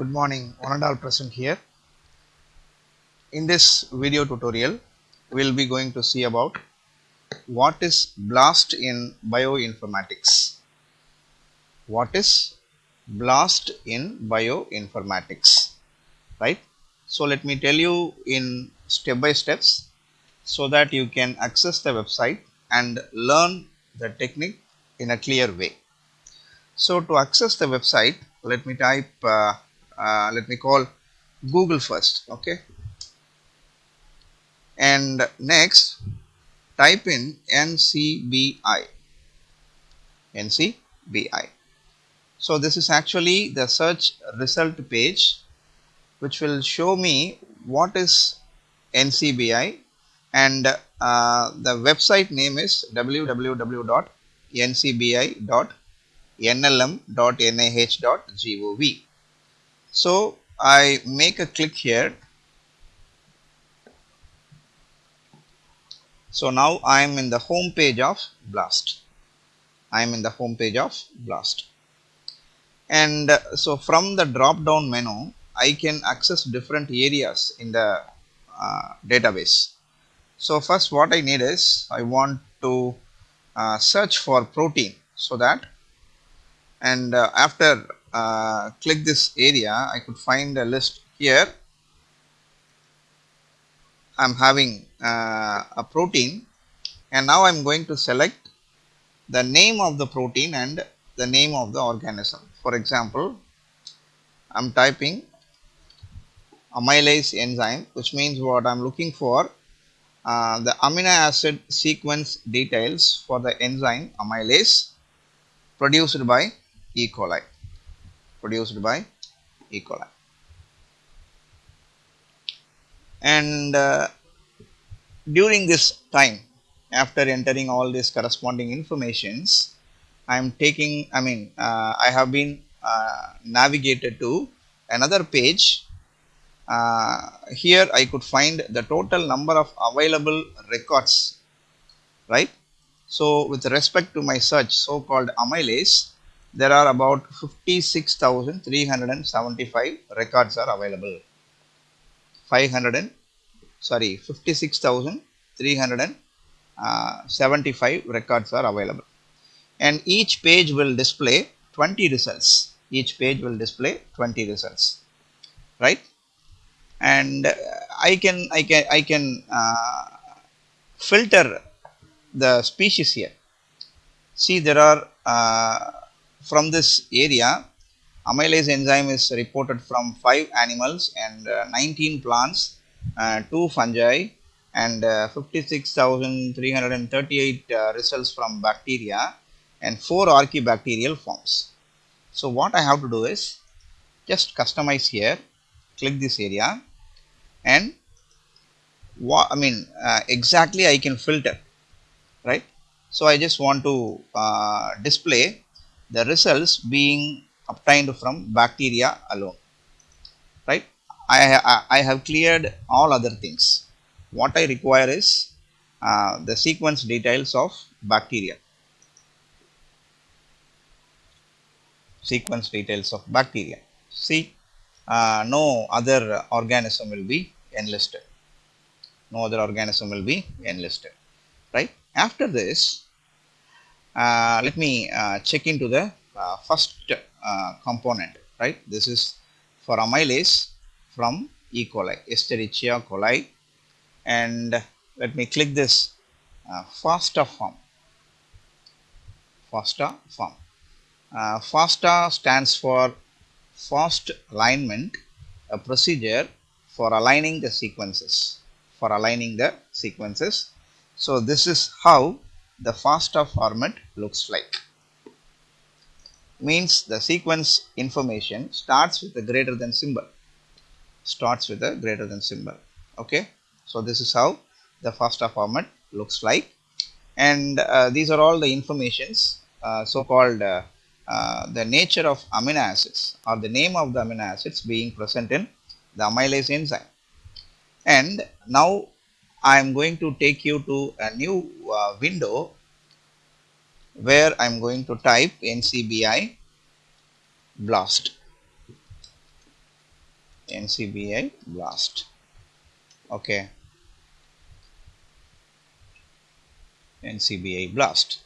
Good morning, one and all present here. In this video tutorial, we will be going to see about what is BLAST in bioinformatics. What is BLAST in bioinformatics, right? So let me tell you in step by steps so that you can access the website and learn the technique in a clear way. So to access the website, let me type, uh, uh, let me call Google first, okay? And next, type in NCBI, NCBI. So this is actually the search result page which will show me what is NCBI and uh, the website name is www.ncbi.nlm.nih.gov. So I make a click here. So now I am in the home page of BLAST. I am in the home page of BLAST. And uh, so from the drop down menu, I can access different areas in the uh, database. So first what I need is I want to uh, search for protein so that and uh, after uh, click this area I could find a list here. I'm having uh, a protein and now I'm going to select the name of the protein and the name of the organism. For example I'm typing amylase enzyme which means what I'm looking for uh, the amino acid sequence details for the enzyme amylase produced by E. coli produced by E. coli and uh, during this time after entering all these corresponding informations I am taking I mean uh, I have been uh, navigated to another page uh, here I could find the total number of available records right so with respect to my search so called amylase there are about 56,375 records are available. 500 and sorry 56,375 records are available. And each page will display 20 results. Each page will display 20 results. Right? And I can I can I can uh, filter the species here. See there are uh, from this area amylase enzyme is reported from 5 animals and uh, 19 plants uh, 2 fungi and uh, 56,338 uh, results from bacteria and 4 archaebacterial forms. So what I have to do is just customize here click this area and what I mean uh, exactly I can filter right. So I just want to uh, display the results being obtained from bacteria alone right. I, I have cleared all other things. What I require is uh, the sequence details of bacteria. Sequence details of bacteria. See, uh, no other organism will be enlisted. No other organism will be enlisted. Right. After this, let me uh, check into the uh, first uh, component. Right. This is for amylase from E. coli, Escherichia coli and let me click this uh, FASTA form, FASTA form. Uh, FASTA stands for fast alignment, a procedure for aligning the sequences, for aligning the sequences. So this is how the FASTA format looks like. Means the sequence information starts with a greater than symbol. Starts with a greater than symbol. Okay? So this is how the FASTA format looks like. And uh, these are all the informations uh, so called uh, uh, the nature of amino acids or the name of the amino acids being present in the amylase enzyme. And now I am going to take you to a new uh, window where I am going to type NCBI blast. NCBI BLAST. Okay. NCBI BLAST.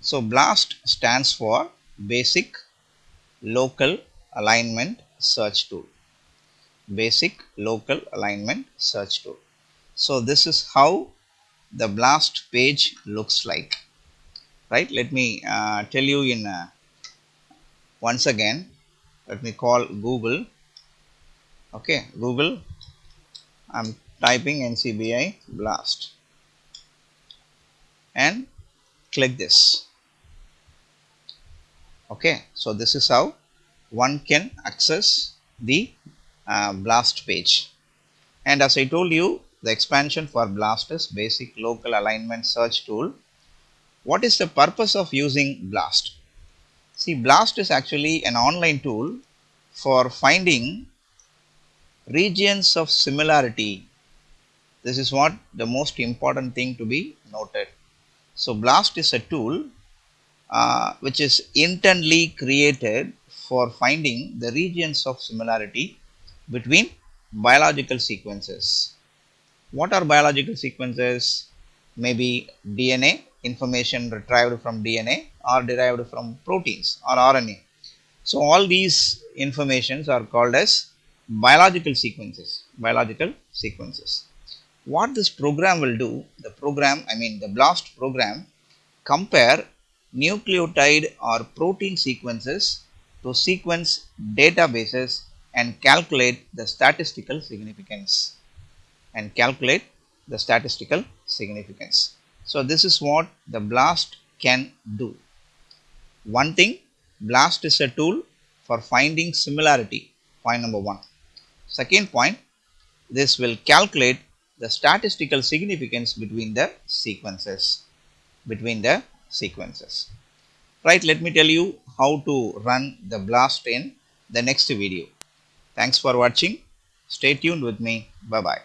So BLAST stands for basic local alignment search tool basic local alignment search tool. So this is how the blast page looks like. Right? Let me uh, tell you in uh, once again let me call google. Okay google. I'm typing ncbi blast. And click this. Okay so this is how one can access the uh, blast page. And as I told you the expansion for blast is basic local alignment search tool. What is the purpose of using blast? See blast is actually an online tool for finding regions of similarity. This is what the most important thing to be noted. So blast is a tool uh, which is internally created for finding the regions of similarity between biological sequences. What are biological sequences? Maybe DNA, information retrieved from DNA or derived from proteins or RNA. So, all these informations are called as biological sequences, biological sequences. What this program will do, the program, I mean the BLAST program, compare nucleotide or protein sequences to sequence databases and calculate the statistical significance and calculate the statistical significance. So, this is what the BLAST can do. One thing BLAST is a tool for finding similarity point number 1. Second point this will calculate the statistical significance between the sequences between the sequences right let me tell you how to run the blast in the next video Thanks for watching. Stay tuned with me. Bye bye.